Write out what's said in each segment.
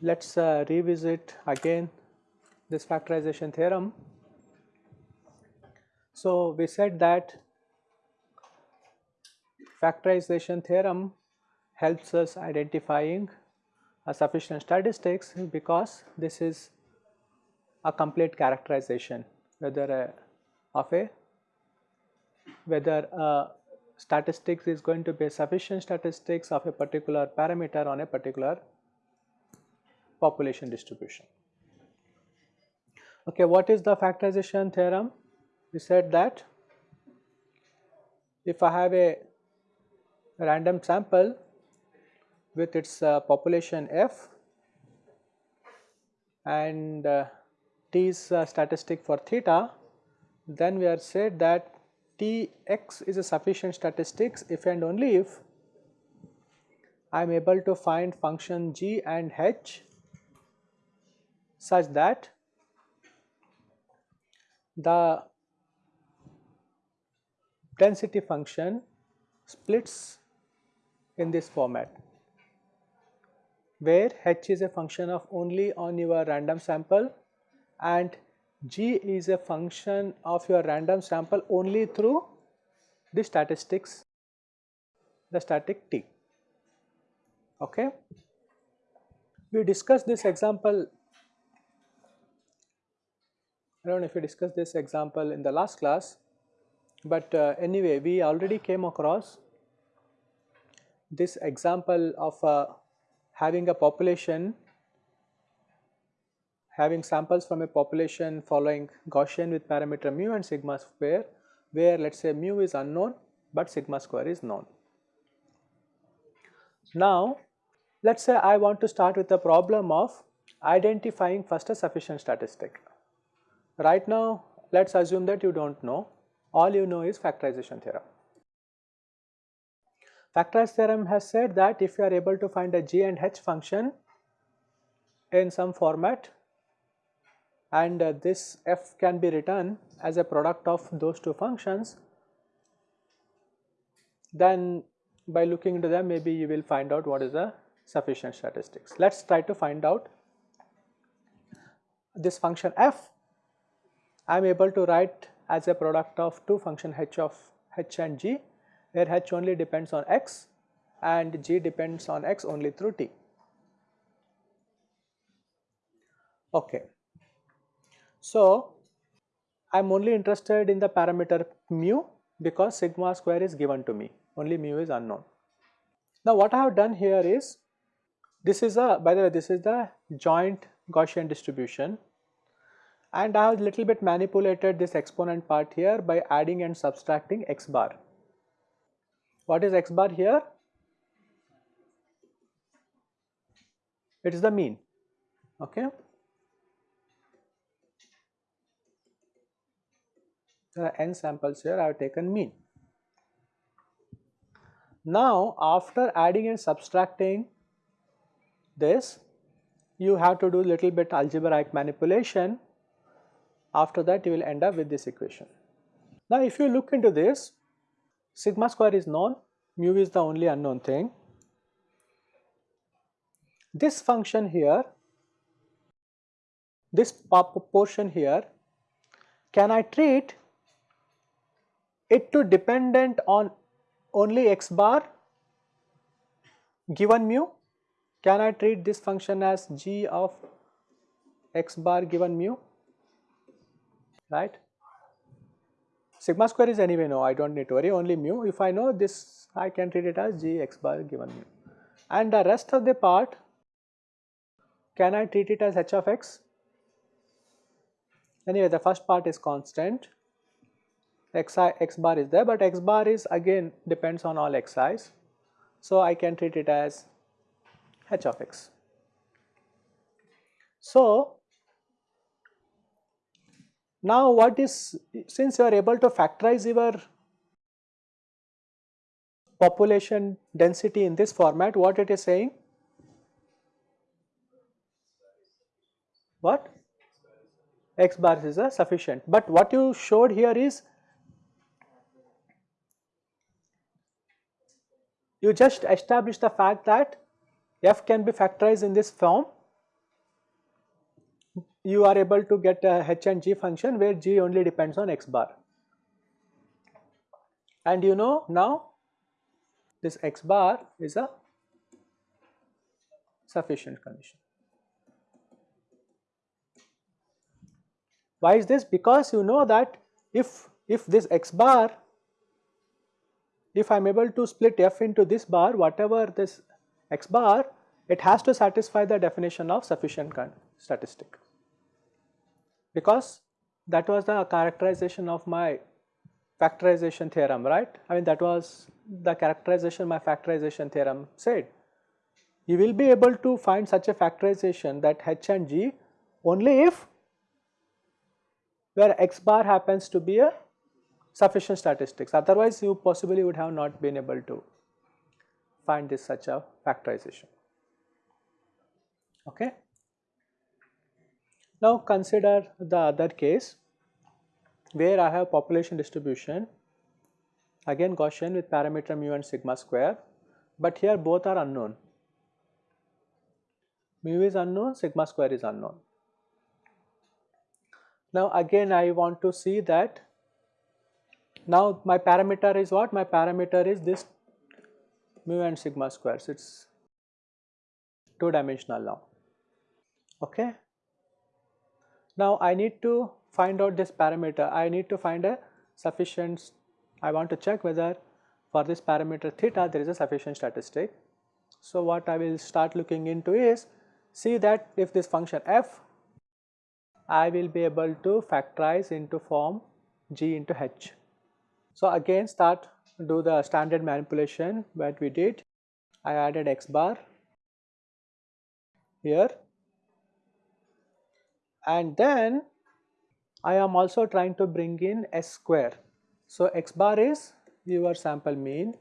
Let us uh, revisit again this factorization theorem. So, we said that factorization theorem helps us identifying sufficient statistics because this is a complete characterization whether a, of a whether a statistics is going to be sufficient statistics of a particular parameter on a particular population distribution. Okay, what is the factorization theorem? We said that if I have a random sample with its uh, population f and uh, t is a statistic for theta, then we are said that Tx is a sufficient statistics if and only if I am able to find function g and h such that the density function splits in this format where h is a function of only on your random sample and g is a function of your random sample only through the statistics the static t. Okay? We discussed this example I don't know if we discussed this example in the last class, but uh, anyway we already came across this example of uh, having a population having samples from a population following Gaussian with parameter mu and sigma square where let us say mu is unknown but sigma square is known. Now let us say I want to start with the problem of identifying first a sufficient statistic. Right now let us assume that you do not know, all you know is factorization theorem. Factorization theorem has said that if you are able to find a g and h function in some format and uh, this f can be written as a product of those two functions, then by looking into them maybe you will find out what is the sufficient statistics. Let us try to find out this function f I am able to write as a product of two function h of h and g where h only depends on x and g depends on x only through t. Okay. So, I am only interested in the parameter mu because sigma square is given to me, only mu is unknown. Now, what I have done here is, this is a, by the way, this is the joint Gaussian distribution and I have little bit manipulated this exponent part here by adding and subtracting x bar. What is x bar here? It is the mean, okay. There are n samples here, I have taken mean. Now, after adding and subtracting this, you have to do little bit algebraic manipulation after that you will end up with this equation. Now if you look into this, sigma square is known, mu is the only unknown thing. This function here, this portion here, can I treat it to dependent on only x bar given mu? Can I treat this function as g of x bar given mu? right. Sigma square is anyway no, I do not need to worry only mu. If I know this I can treat it as g x bar given mu. And the rest of the part can I treat it as h of x? Anyway the first part is constant xi x bar is there but x bar is again depends on all xi's. So I can treat it as h of x. So now what is, since you are able to factorize your population density in this format, what it is saying? what? X bar is a sufficient. But what you showed here is you just established the fact that f can be factorized in this form you are able to get a h and g function where g only depends on x bar and you know now this x bar is a sufficient condition. Why is this? Because you know that if, if this x bar, if I am able to split f into this bar, whatever this x bar, it has to satisfy the definition of sufficient statistic. Because that was the characterization of my factorization theorem, right? I mean that was the characterization my factorization theorem said. You will be able to find such a factorization that h and g only if where x bar happens to be a sufficient statistics otherwise you possibly would have not been able to find this such a factorization. Okay. Now consider the other case where I have population distribution again Gaussian with parameter mu and sigma square but here both are unknown mu is unknown sigma square is unknown now again I want to see that now my parameter is what? My parameter is this mu and sigma squares. It's two dimensional now. Okay. Now I need to find out this parameter. I need to find a sufficient. I want to check whether for this parameter theta there is a sufficient statistic. So what I will start looking into is see that if this function f I will be able to factorize into form g into h. So again start do the standard manipulation that we did. I added x bar here and then I am also trying to bring in s square. So x bar is your sample mean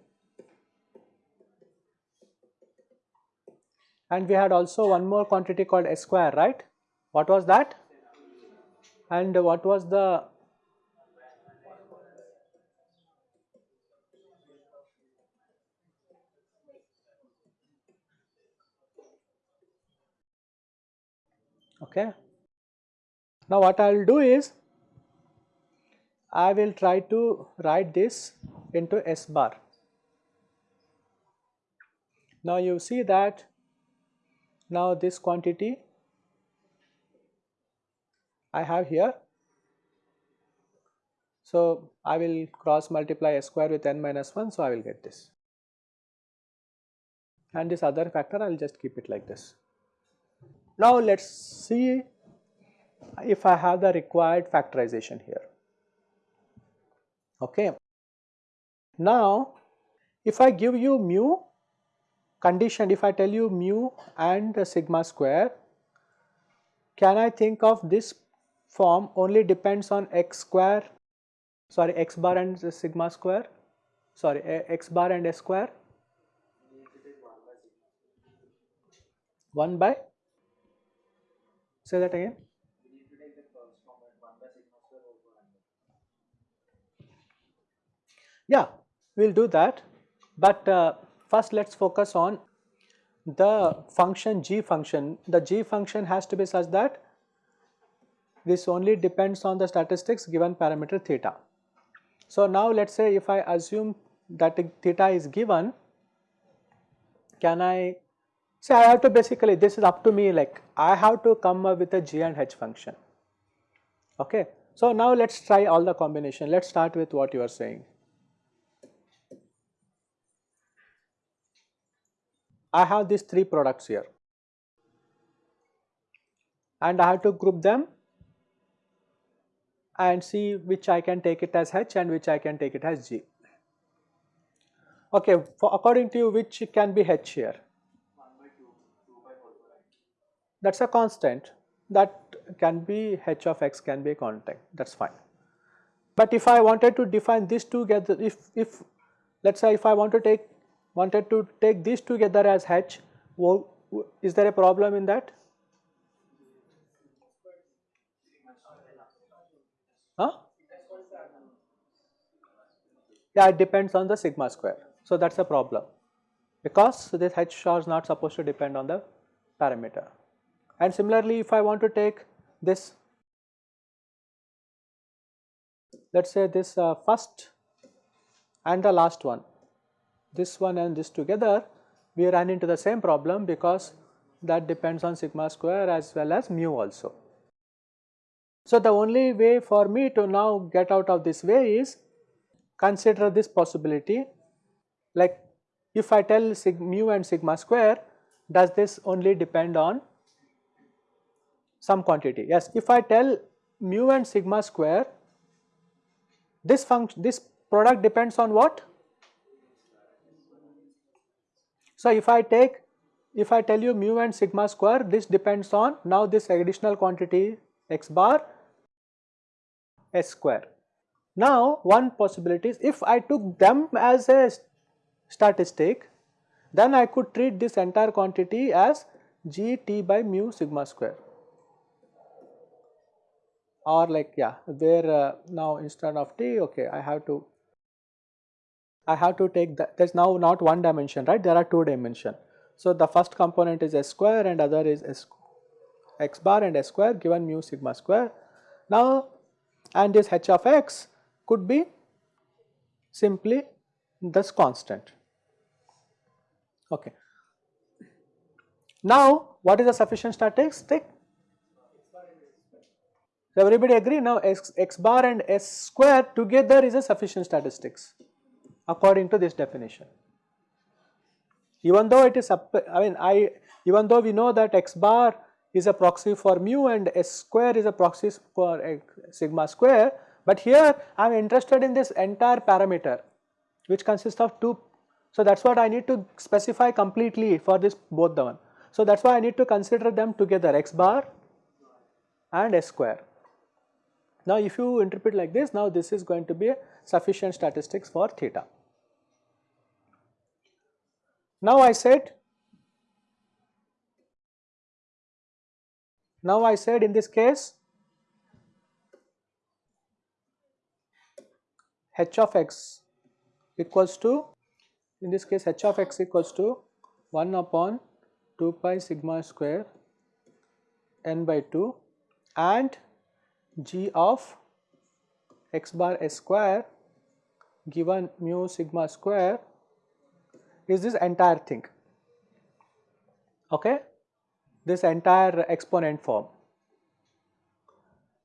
and we had also one more quantity called s square right. What was that? and what was the okay. Now what I will do is I will try to write this into S bar. Now you see that now this quantity I have here. So I will cross multiply s square with n minus 1 so I will get this and this other factor I will just keep it like this. Now let us see if I have the required factorization here. Okay. Now if I give you mu condition if I tell you mu and sigma square can I think of this form only depends on x square? Sorry x bar and sigma square? Sorry x bar and s square? 1 by? Say that again yeah we will do that but uh, first let us focus on the function g function the g function has to be such that this only depends on the statistics given parameter theta. So now let us say if I assume that theta is given, can I say I have to basically this is up to me like I have to come up with a g and h function. Okay. So now let us try all the combination. Let us start with what you are saying. I have these three products here and I have to group them and see which I can take it as H and which I can take it as G. Okay, according to you which can be H here? That is a constant that can be H of x can be a constant that is fine. But if I wanted to define these together if, if let us say if I want to take wanted to take these together as H, is there a problem in that? Huh? Yeah, it depends on the sigma square. So that's a problem because this h star is not supposed to depend on the parameter. And similarly, if I want to take this, let us say this uh, first and the last one, this one and this together, we run into the same problem because that depends on sigma square as well as mu also. So, the only way for me to now get out of this way is consider this possibility. Like if I tell mu and sigma square does this only depend on some quantity? Yes if I tell mu and sigma square this function this product depends on what so if I take if I tell you mu and sigma square this depends on now this additional quantity x bar s square. Now, one possibility is if I took them as a statistic, then I could treat this entire quantity as g t by mu sigma square. Or like yeah where uh, now instead of t okay I have to I have to take that there is now not one dimension right there are two dimension. So, the first component is s square and other is s x bar and s square given mu sigma square. Now, and this h of x could be simply this constant. Okay. Now, what is a sufficient statistic? So, everybody agree now x, x bar and s square together is a sufficient statistics according to this definition. Even though it is, I mean I, even though we know that x bar is a proxy for mu and s square is a proxy for sigma square, but here I am interested in this entire parameter which consists of two. So that is what I need to specify completely for this both the one. So that is why I need to consider them together x bar and s square. Now if you interpret like this now this is going to be a sufficient statistics for theta. Now I said now I said in this case h of x equals to in this case h of x equals to 1 upon 2 pi sigma square n by 2 and g of x bar s square given mu sigma square is this entire thing okay this entire exponent form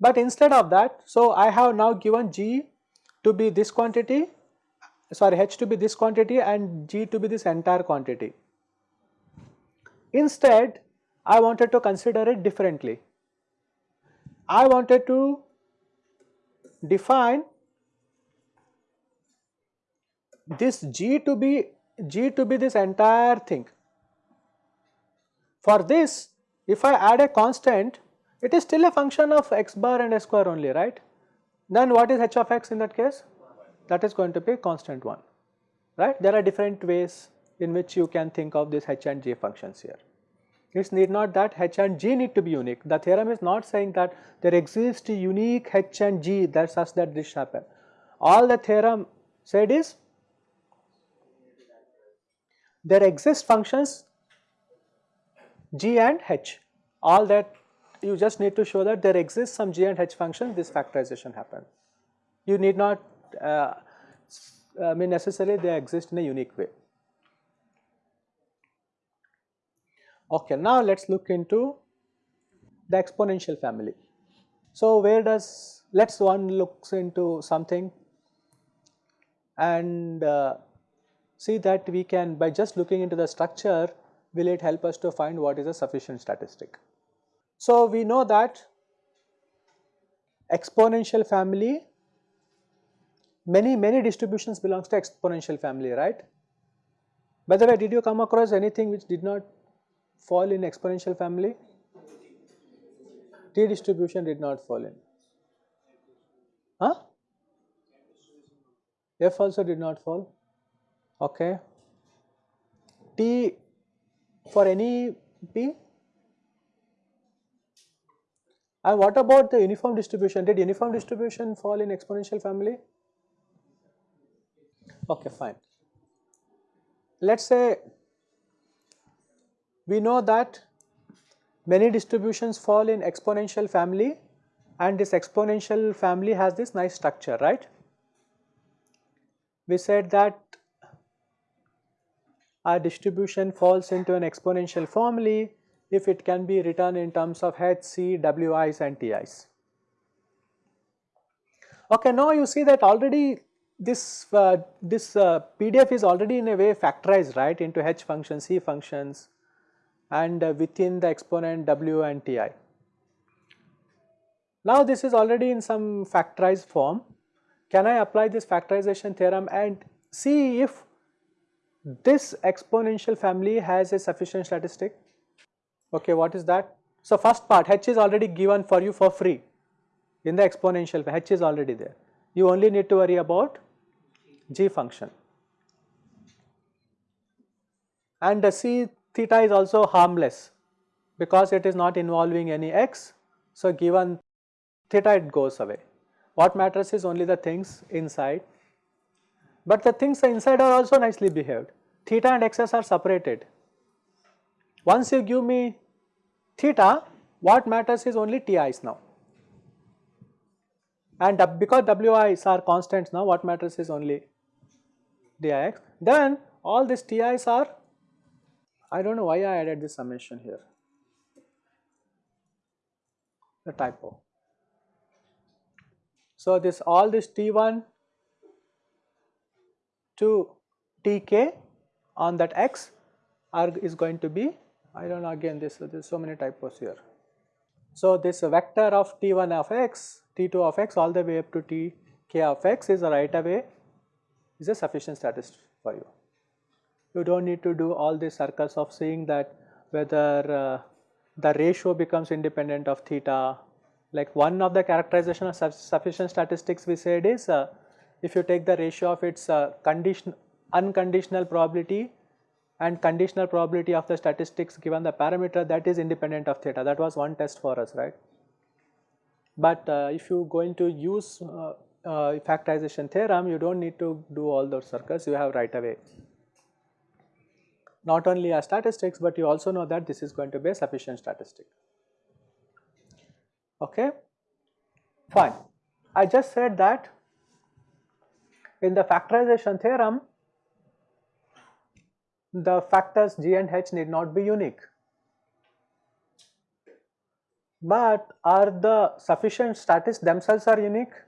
but instead of that so i have now given g to be this quantity sorry h to be this quantity and g to be this entire quantity. Instead I wanted to consider it differently. I wanted to define this g to be g to be this entire thing. For this if I add a constant it is still a function of x bar and s square only right then what is h of x in that case? That is going to be constant one, right? There are different ways in which you can think of this h and g functions here. It need not that h and g need to be unique. The theorem is not saying that there exists a unique h and g that such that this happen. All the theorem said is there exist functions g and h. All that you just need to show that there exists some g and h function this factorization happens. You need not uh, I mean necessarily they exist in a unique way. Okay, now let us look into the exponential family. So, where does let us one looks into something and uh, see that we can by just looking into the structure will it help us to find what is a sufficient statistic. So, we know that exponential family many many distributions belongs to exponential family right. By the way did you come across anything which did not fall in exponential family? T distribution did not fall in. Huh? F also did not fall. Okay. T for any P And what about the uniform distribution? Did uniform distribution fall in exponential family? Okay, fine. Let us say we know that many distributions fall in exponential family and this exponential family has this nice structure, right? We said that a distribution falls into an exponential family if it can be written in terms of h, c, wi's and ti's. Okay, now you see that already this uh, this uh, PDF is already in a way factorized right into h functions, c functions and uh, within the exponent w and ti. Now this is already in some factorized form. Can I apply this factorization theorem and see if this exponential family has a sufficient statistic? Okay, what is that? So first part h is already given for you for free in the exponential h is already there. You only need to worry about g function. And the c theta is also harmless because it is not involving any x. So given theta it goes away. What matters is only the things inside, but the things inside are also nicely behaved. Theta and x's are separated. Once you give me theta, what matters is only ti's now. And because wi's are constants now, what matters is only dix. Then all these ti's are, I do not know why I added this summation here, the typo. So, this all this T1 to Tk on that x are is going to be I do not know again this there is so many typos here. So, this vector of T1 of x, T2 of x all the way up to Tk of x is a right away is a sufficient statistic for you. You do not need to do all these circles of seeing that whether uh, the ratio becomes independent of theta like one of the characterization of sufficient statistics we said is uh, if you take the ratio of its uh, condition unconditional probability and conditional probability of the statistics given the parameter that is independent of theta that was one test for us right. But uh, if you going to use uh, uh, factorization theorem you do not need to do all those circles you have right away. Not only a statistics but you also know that this is going to be a sufficient statistic okay fine. I just said that in the factorization theorem the factors g and h need not be unique but are the sufficient statistics themselves are unique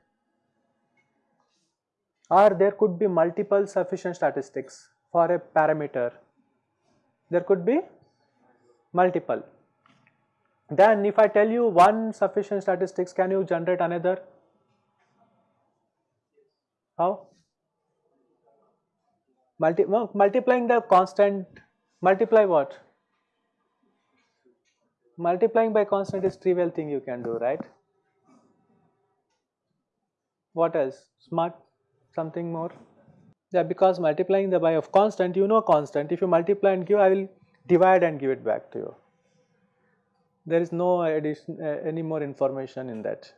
or there could be multiple sufficient statistics for a parameter there could be multiple then if I tell you one sufficient statistics, can you generate another? How? Multi well, multiplying the constant, multiply what? Multiplying by constant is trivial thing you can do, right? What else? Smart, something more? Yeah, because multiplying the by of constant, you know constant. If you multiply and give, I will divide and give it back to you there is no addition uh, any more information in that.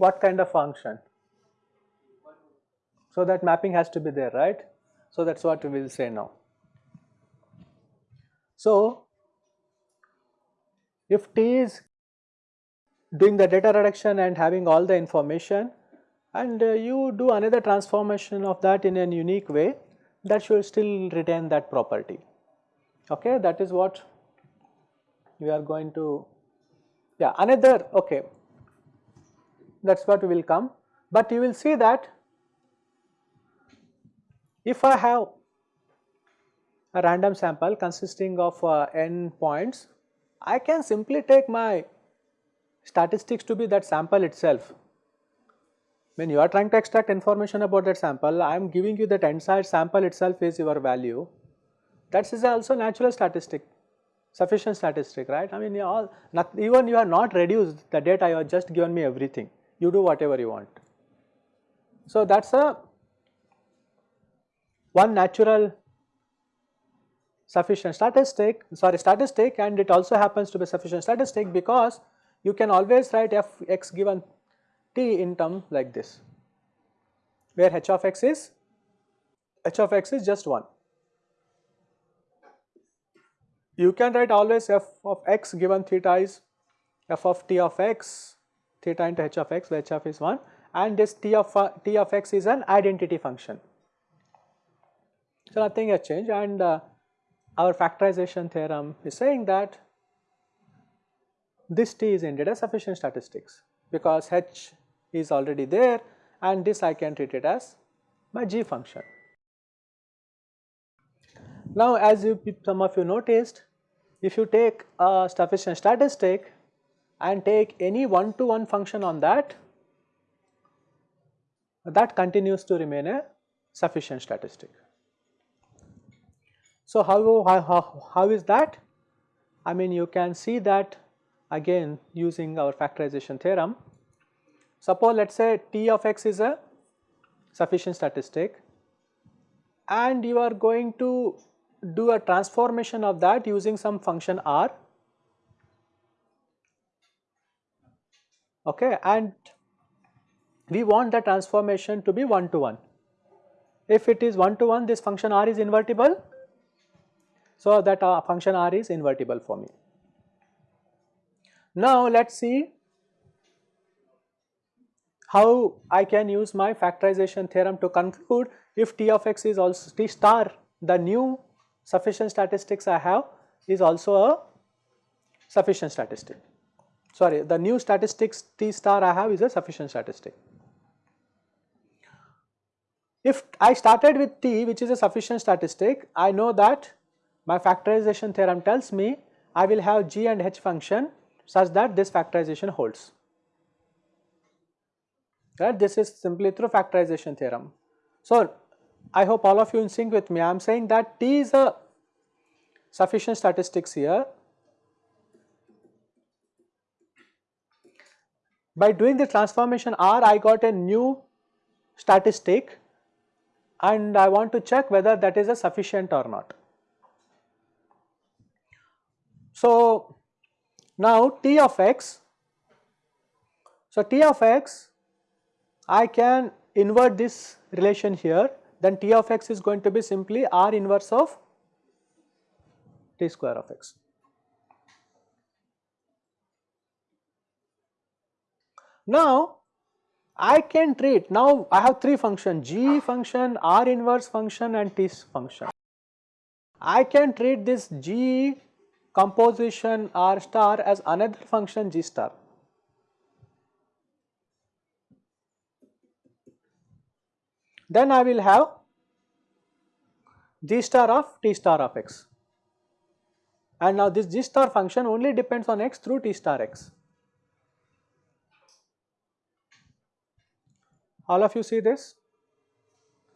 What kind of function? So that mapping has to be there, right? So that's what we will say now. So if T is doing the data reduction and having all the information, and uh, you do another transformation of that in a unique way that should still retain that property. Okay, that is what we are going to, yeah, another, okay, that is what will come. But you will see that if I have a random sample consisting of uh, n points, I can simply take my statistics to be that sample itself when you are trying to extract information about that sample, I am giving you that entire sample itself is your value. That is also natural statistic, sufficient statistic, right? I mean, you all, not, even you are not reduced the data, you have just given me everything. You do whatever you want. So that's a one natural sufficient statistic sorry statistic and it also happens to be sufficient statistic because you can always write f x given t in term like this where h of x is h of x is just 1. You can write always f of x given theta is f of t of x theta into h of x where h of is 1 and this t of uh, t of x is an identity function. So, nothing has changed and uh, our factorization theorem is saying that this t is indeed a sufficient statistics because h is already there and this I can treat it as my g function. Now as you some of you noticed if you take a sufficient statistic and take any one to one function on that that continues to remain a sufficient statistic. So how, how, how is that? I mean you can see that again using our factorization theorem. Suppose let us say t of x is a sufficient statistic and you are going to do a transformation of that using some function r okay and we want the transformation to be 1 to 1. If it is 1 to 1 this function r is invertible so that uh, function r is invertible for me. Now let us see how I can use my factorization theorem to conclude if t of x is also t star the new sufficient statistics I have is also a sufficient statistic. Sorry, the new statistics T star I have is a sufficient statistic. If I started with T which is a sufficient statistic, I know that my factorization theorem tells me I will have G and H function such that this factorization holds. Right, this is simply through factorization theorem. So, I hope all of you in sync with me. I am saying that T is a sufficient statistics here. By doing the transformation R, I got a new statistic and I want to check whether that is a sufficient or not. So, now T of x, so T of x, I can invert this relation here then T of x is going to be simply R inverse of T square of x. Now I can treat, now I have 3 functions G function, R inverse function and T function. I can treat this G composition R star as another function G star. then I will have g star of t star of x and now this g star function only depends on x through t star x. All of you see this?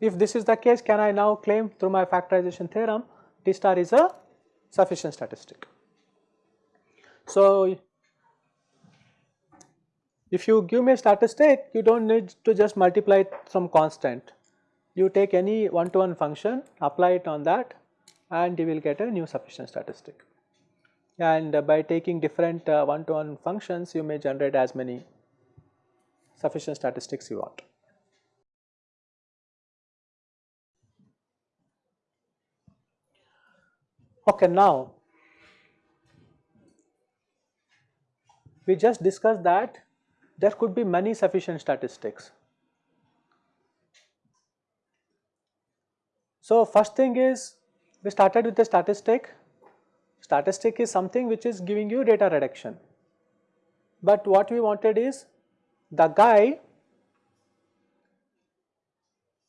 If this is the case can I now claim through my factorization theorem t star is a sufficient statistic. So, if you give me a statistic you do not need to just multiply some constant you take any one to one function, apply it on that and you will get a new sufficient statistic. And uh, by taking different one to one functions, you may generate as many sufficient statistics you want. Okay, now we just discussed that there could be many sufficient statistics So, first thing is we started with the statistic. Statistic is something which is giving you data reduction. But what we wanted is the guy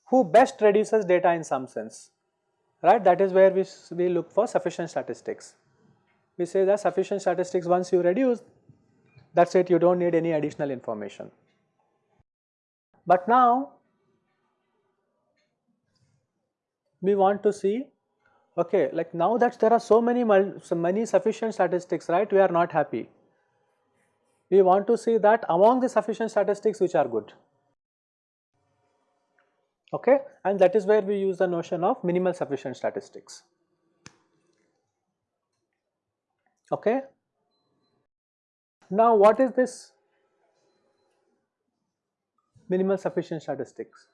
who best reduces data in some sense, right? That is where we, we look for sufficient statistics. We say that sufficient statistics once you reduce, that is it you do not need any additional information. But now we want to see okay like now that there are so many so many sufficient statistics right we are not happy we want to see that among the sufficient statistics which are good okay? And that is where we use the notion of minimal sufficient statistics. Okay? Now what is this minimal sufficient statistics?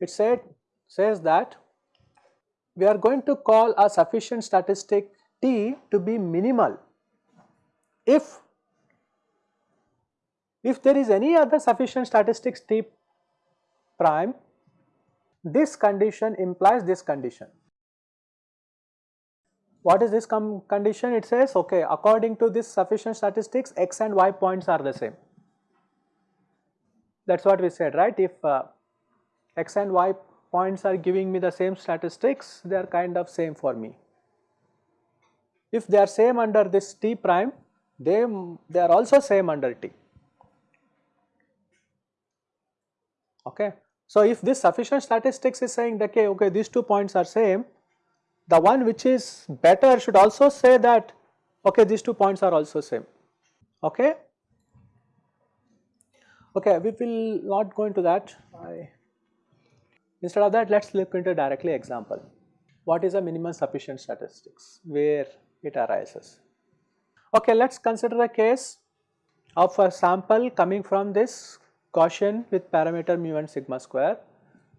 It said says that we are going to call a sufficient statistic t to be minimal if if there is any other sufficient statistics t prime, this condition implies this condition. What is this condition? It says, okay, according to this sufficient statistics, x and y points are the same. That is what we said, right? If uh, x and y points are giving me the same statistics, they are kind of same for me. If they are same under this t prime, they, they are also same under t. Okay. So, if this sufficient statistics is saying that okay, okay these two points are same, the one which is better should also say that okay these two points are also same. Okay. Okay, we will not go into that. I, instead of that, let us look into directly example. What is a minimum sufficient statistics? Where it arises? Okay, let us consider a case of a sample coming from this Gaussian with parameter mu and sigma square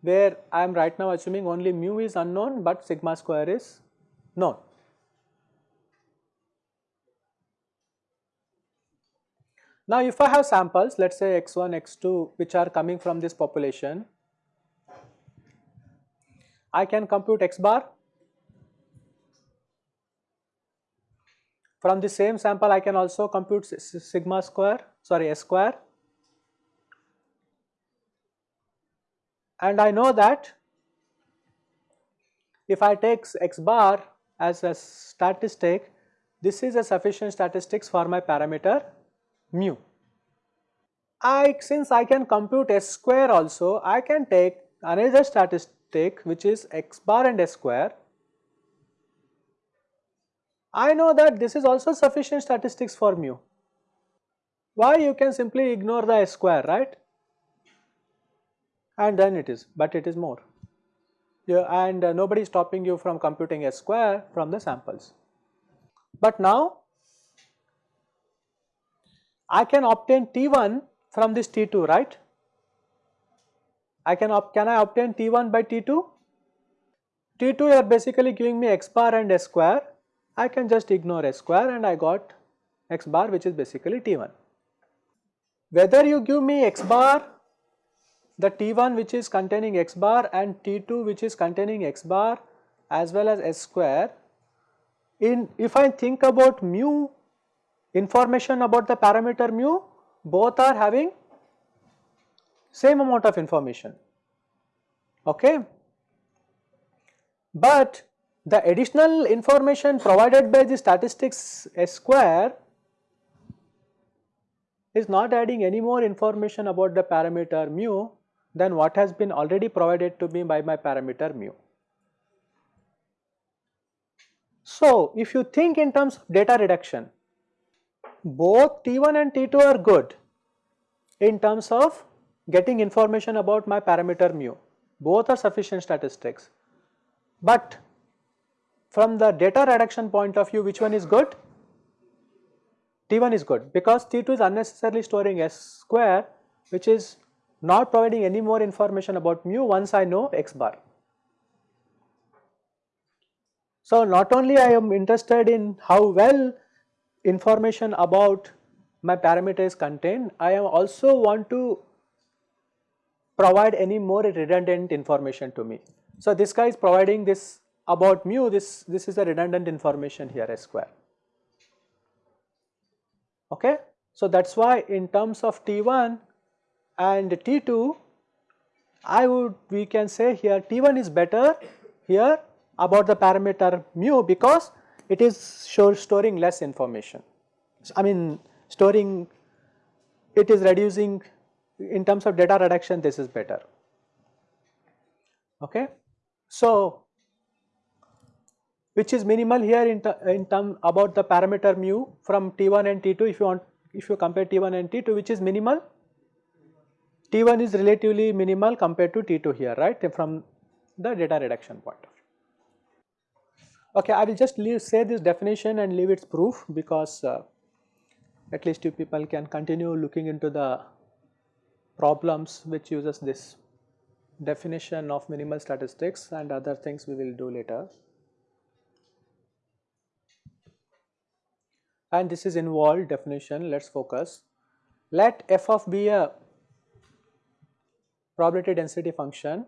where I am right now assuming only mu is unknown but sigma square is known. Now if I have samples let us say x1, x2 which are coming from this population, I can compute x bar. From the same sample I can also compute sigma square sorry s square and I know that if I take x bar as a statistic, this is a sufficient statistics for my parameter mu. I since I can compute s square also, I can take another statistic which is x bar and s square. I know that this is also sufficient statistics for mu. Why you can simply ignore the s square right and then it is, but it is more. Yeah, and uh, nobody is stopping you from computing a square from the samples. But now I can obtain T1 from this T2, right? I can, can I obtain T1 by T2? T2 you are basically giving me x bar and s square. I can just ignore s square and I got x bar which is basically T1. Whether you give me x bar the T1 which is containing x bar and T2 which is containing x bar as well as s square. In if I think about mu information about the parameter mu both are having same amount of information. Okay? But the additional information provided by the statistics s square is not adding any more information about the parameter mu than what has been already provided to me by my parameter mu. So, if you think in terms of data reduction, both T1 and T2 are good in terms of getting information about my parameter mu, both are sufficient statistics. But from the data reduction point of view, which one is good? T1 is good because T2 is unnecessarily storing S square which is not providing any more information about mu once I know x bar. So, not only I am interested in how well information about my parameter is contained, I am also want to provide any more redundant information to me. So, this guy is providing this about mu, this, this is a redundant information here S square. Okay? So, that is why in terms of T1 and T2 I would we can say here T1 is better here about the parameter mu because it is storing less information. I mean storing it is reducing in terms of data reduction this is better. Okay. So, which is minimal here in, in term about the parameter mu from T1 and T2 if you want if you compare T1 and T2 which is minimal T1 is relatively minimal compared to T2 here right from the data reduction point of view. Okay, I will just leave, say this definition and leave its proof because uh, at least you people can continue looking into the problems which uses this definition of minimal statistics and other things we will do later. And this is involved definition, let us focus. Let f of be a probability density function.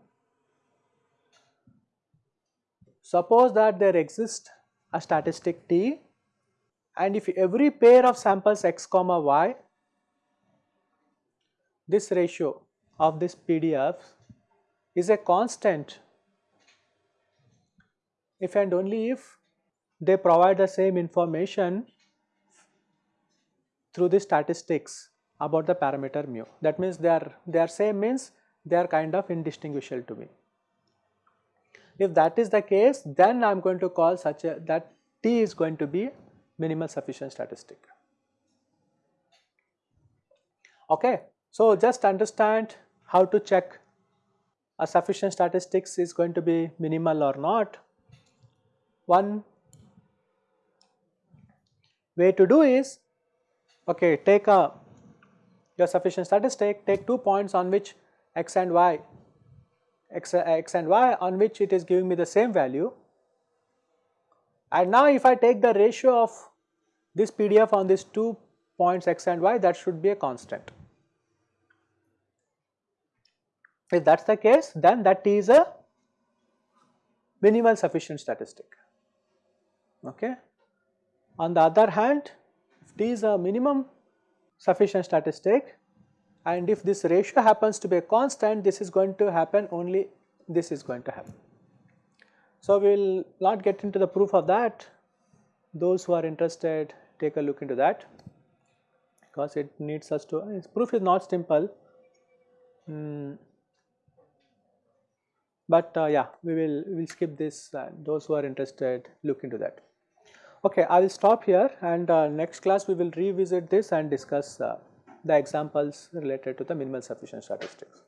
Suppose that there exists a statistic t and if every pair of samples x comma y this ratio of this PDF is a constant if and only if they provide the same information through the statistics about the parameter mu. That means they are, they are same means they are kind of indistinguishable to me. If that is the case then I am going to call such a that T is going to be minimal sufficient statistic. Okay. So, just understand how to check a sufficient statistics is going to be minimal or not. One way to do is okay take a your sufficient statistic take two points on which x and y x, x and y on which it is giving me the same value and now if I take the ratio of this PDF on these two points x and y that should be a constant. If that is the case then that is a minimal sufficient statistic. Okay. On the other hand if t is a minimum sufficient statistic and if this ratio happens to be a constant this is going to happen only this is going to happen. So, we will not get into the proof of that those who are interested take a look into that because it needs us to proof is not simple. Mm, but uh, yeah we will we will skip this uh, those who are interested look into that. Okay, I will stop here and uh, next class we will revisit this and discuss uh, the examples related to the minimal sufficient statistics.